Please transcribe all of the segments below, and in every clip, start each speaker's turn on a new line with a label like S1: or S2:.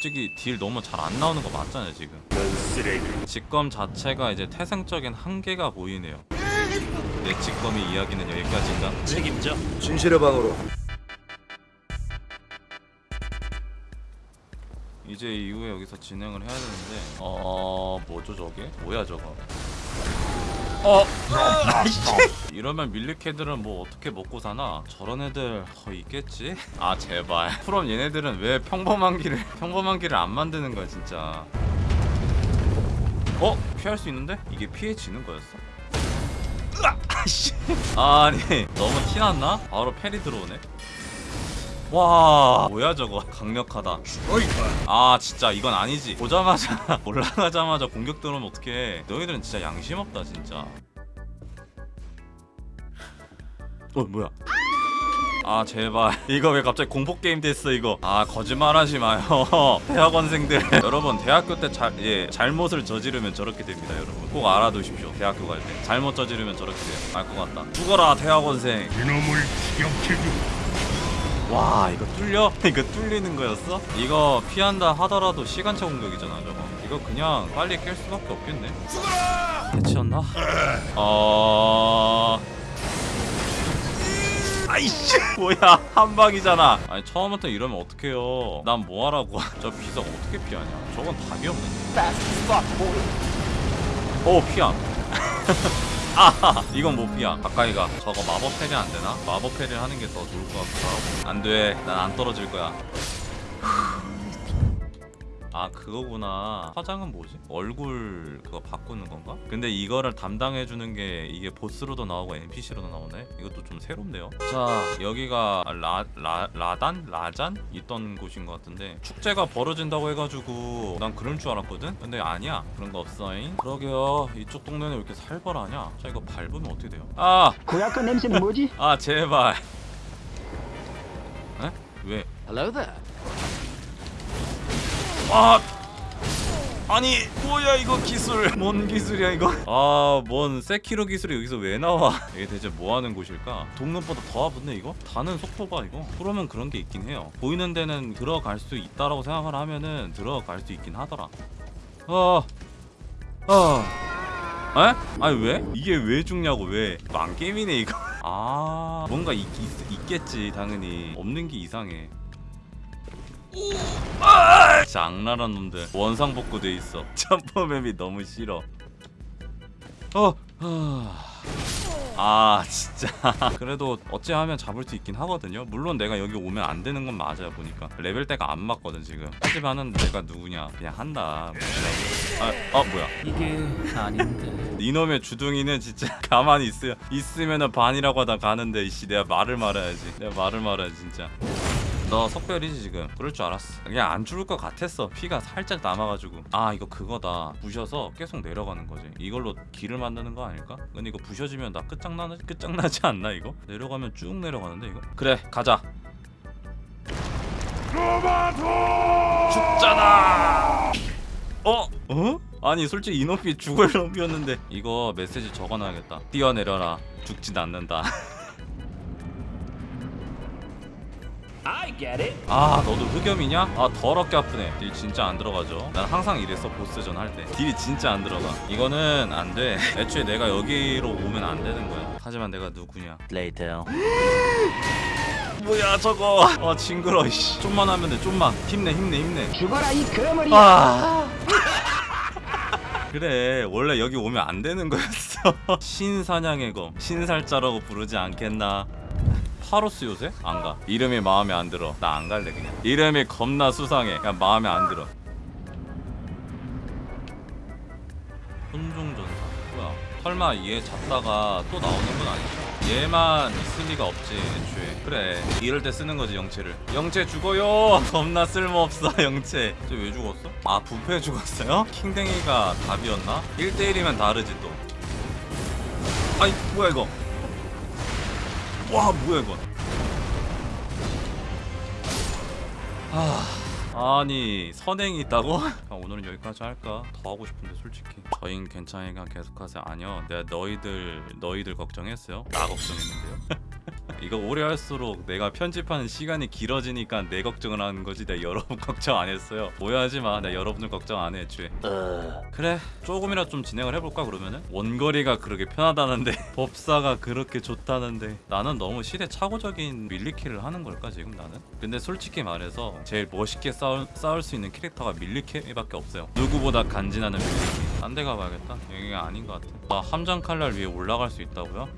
S1: 솔직히 딜 너무 잘 안 나오는 거 맞잖아요 지금. 직검 자체가 이제 태생적인 한계가 보이네요 내 직검의 이야기는 여기까지인가?
S2: 책임져.
S3: 진실의 방으로
S1: 이제 이후에 여기서 진행을 해야 되는데 어... 뭐죠 저게? 뭐야 저거 어! 이러면 밀리캐들은 뭐 어떻게 먹고 사나? 저런 애들 더 있겠지? 아 제발 그럼 얘네들은 왜 평범한 길을 평범한 길을 안 만드는 거야 진짜 어? 피할 수 있는데? 이게 피해지는 거였어? 아씨 아니 너무 티났나? 바로 페리 들어오네 와 뭐야 저거. 강력하다. 아 진짜 이건 아니지. 보자마자 올라가자마자 공격 들어오면 어떡해. 너희들은 진짜 양심 없다 진짜. 어 뭐야? 아 제발. 이거 왜 갑자기 공포게임 됐어 이거? 아 거짓말하지 마요. 대학원생들. 여러분 대학교 때 자, 예, 잘못을 저지르면 저렇게 됩니다 여러분. 꼭 알아두십시오 대학교 갈 때. 잘못 저지르면 저렇게 돼요. 알 것 같다. 죽어라 대학원생.
S2: 이놈을 추격해주.
S1: 와 이거 뚫려? 이거 뚫리는 거였어? 이거 피한다 하더라도 시간차 공격이잖아 저거. 이거 그냥 빨리 깰 수밖에 없겠네. 죽어라! 해치웠나? 어... 아이씨! 뭐야 한 방이잖아. 아니 처음부터 이러면 어떡해요? 난 뭐하라고. 저 비석 어떻게 피하냐? 저건 답이 없는데 오 피함 아 이건 못 피야. 가까이 가. 저거 마법 패리 안 되나? 마법 패리를 하는 게 더 좋을 것 하고. 안돼. 난 안 떨어질 거야 아 그거구나 화장은 뭐지? 얼굴 그거 바꾸는 건가? 근데 이거를 담당해주는 게 이게 보스로도 나오고 NPC로도 나오네? 이것도 좀 새롭네요 자 여기가 라, 라, 라단? 라잔? 있던 곳인 것 같은데 축제가 벌어진다고 해가지고 난 그럴 줄 알았거든? 근데 아니야 그런 거 없어잉 그러게요 이쪽 동네는 왜 이렇게 살벌하냐 자 이거 밟으면 어떻게 돼요? 아!
S4: 고약한 냄새는 뭐지?
S1: 아 제발 에? 왜?
S4: Hello there.
S1: 아 아니 뭐야 이거 기술. 뭔 기술이야 이거? 아뭔 세키로 기술이 여기서 왜 나와? 이게 대체 뭐 하는 곳일까? 동는보다 더 아픈데 이거? 다는 속도 봐 이거? 그러면 그런 게 있긴 해요. 보이는 데는 들어갈 수 있다라고 생각을 하면은 들어갈 수 있긴 하더라. 어 어. 에? 아니 왜? 이게 왜 죽냐고 왜? 망게임이네 이거. 아 뭔가 있, 있, 있겠지 당연히. 없는 게 이상해. 진짜 악랄한 놈들. 원상복구 돼 있어. 점퍼맵이 너무 싫어. 어, 아 진짜. 그래도 어찌하면 잡을 수 있긴 하거든요. 물론 내가 여기 오면 안 되는 건 맞아요 보니까. 레벨대가 안 맞거든 지금. 하지만은 내가 누구냐? 그냥 한다. 아, 어 뭐야?
S4: 이게 아닌데.
S1: 이놈의 주둥이는 진짜 가만히 있어요 있으면은 반이라고 하다 가는데 이씨. 내가 말을 말아야지. 내가 말을 말아야지 진짜 너 석별이지 지금? 그럴 줄 알았어. 그냥 안 죽을 것 같았어. 피가 살짝 남아가지고. 아 이거 그거다. 부셔서 계속 내려가는 거지. 이걸로 길을 만드는 거 아닐까? 근데 이거 부셔지면 나 끝장나, 끝장나지 않나 이거? 내려가면 쭉 내려가는데 이거? 그래 가자. 죽잖아! 어? 어? 아니 솔직히 이놈이 죽을 놈이었는데. 이거 메시지 적어놔야겠다. 뛰어내려라. 죽진 않는다 아 너도 흑염이냐? 아 더럽게 아프네. 딜 진짜 안 들어가죠? 난 항상 이랬어 보스전 할 때. 딜이 진짜 안 들어가. 이거는 안돼. 애초에 내가 여기로 오면 안 되는 거야. 하지만 내가 누구냐?
S4: Later.
S1: 뭐야 저거? 아 징그러 이씨. 좀만 하면 돼 좀만. 힘내 힘내 힘내.
S4: 죽어라 이 거머리.
S1: 아. 그래 원래 여기 오면 안 되는 거였어. 신사냥의 검. 신살자라고 부르지 않겠나 파로스 요새? 안가. 이름이 마음에 안 들어. 나 안 갈래 그냥. 이름이 겁나 수상해. 그냥 마음에 안 들어. 혼종전사. 뭐야? 설마 얘 잡다가 또 나오는 건 아니죠? 얘만 있을 리가 없지 애초에. 그래. 이럴 때 쓰는 거지 영체를. 영체 죽어요! 겁나 쓸모없어 영체 쟤왜 죽었어? 아 부패 죽었어요? 킹댕이가 답이었나? 1대1이면 다르지 또. 아이 뭐야 이거? 와 뭐야 이건 아, 아니 선행이 있다고? 아, 오늘은 여기까지 할까? 더 하고 싶은데 솔직히. 저흰 괜찮으니까 계속하세요. 아니요 내가 너희들 너희들 걱정했어요. 나 걱정했는데요. 이거 오래 할수록 내가 편집하는 시간이 길어지니까 내 걱정을 하는 거지. 내가 여러분 걱정 안 했어요. 오해하지 마. 내가 여러분들 걱정 안해 애초에 그래 조금이라도 좀 진행을 해볼까 그러면은? 원거리가 그렇게 편하다는데 법사가 그렇게 좋다는데. 나는 너무 시대착오적인 밀리키를 하는 걸까 지금 나는? 근데 솔직히 말해서 제일 멋있게 싸 울, 싸울 수 있는 캐릭터가 밀리키밖에 없어요. 누구보다 간지나는 밀리키 딴데 가봐야겠다. 여기가 아닌 것 같아. 나 함정 칼날 위에 올라갈 수 있다고요?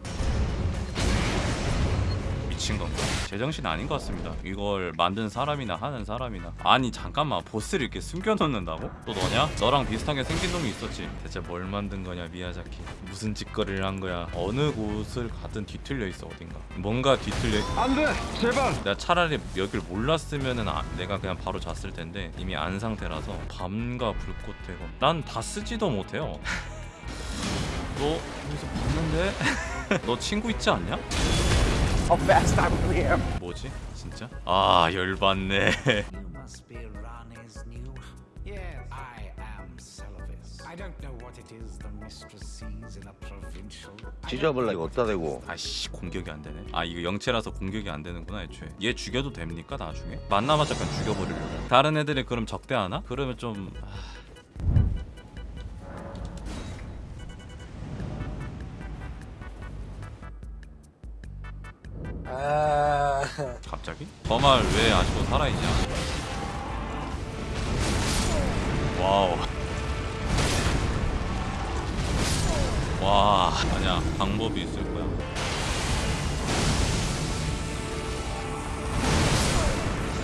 S1: 미친 건가? 제정신 아닌 것 같습니다. 이걸 만든 사람이나 하는 사람이나 아니 잠깐만 보스를 이렇게 숨겨놓는다고? 또 너냐? 너랑 비슷하게 생긴 놈이 있었지. 대체 뭘 만든 거냐 미야자키? 무슨 짓거리를 한 거야? 어느 곳을 가든 뒤틀려 있어 어딘가. 뭔가 뒤틀려.
S4: 안돼 제발
S1: 내가 차라리 여길 몰랐으면은 아- 내가 그냥 바로 잤을 텐데 이미 안 상태라서 밤과 불꽃의 검. 난다 쓰지도 못해요. 너 여기서 봤는데? 너 친구 있지 않냐?
S3: How fast I'm here.
S1: 뭐지? 진짜? 아 열받네
S5: You must be Rani's new.
S6: Yes, I am Celavis. I don't know what it is the mistress sees in a provincial.
S3: 찢어볼라 이거 어디다 대고.
S1: 아씨 공격이 안 되네 아 이거 영체라서 공격이 안 되는구나 애초에 얘 죽여도 됩니까 나중에? 만나마자 그냥 죽여버리려고 다른 애들이 그럼 적대하나? 그러면 좀... 아... 갑자기? 저말 왜 아직도 살아있냐? wow. 와 아니야. 방법이 있을 거야.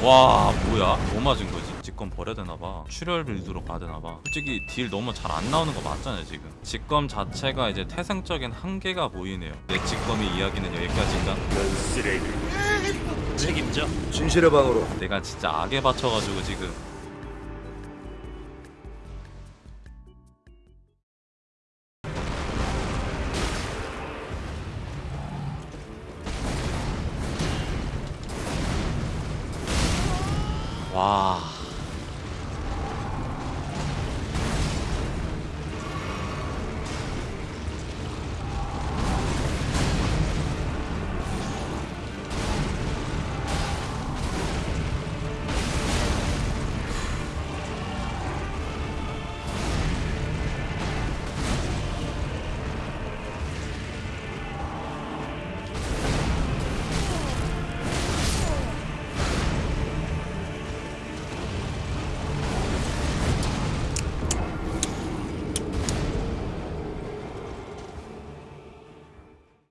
S1: 와 뭐야? 뭐 맞은 거지? 직검 버려야 되나봐. 출혈 build로 가야 되나봐. 솔직히 deal 너무 잘 안 나오는 거 맞잖아요 지금. 직검 자체가 이제 태생적인 한계가 보이네요. 내 직검의 이야기는 여기까지인가?
S2: 넌 쓰레기.
S5: 책임져.
S3: 진실의 방으로.
S1: 내가 진짜 악에 받쳐가지고 지금 와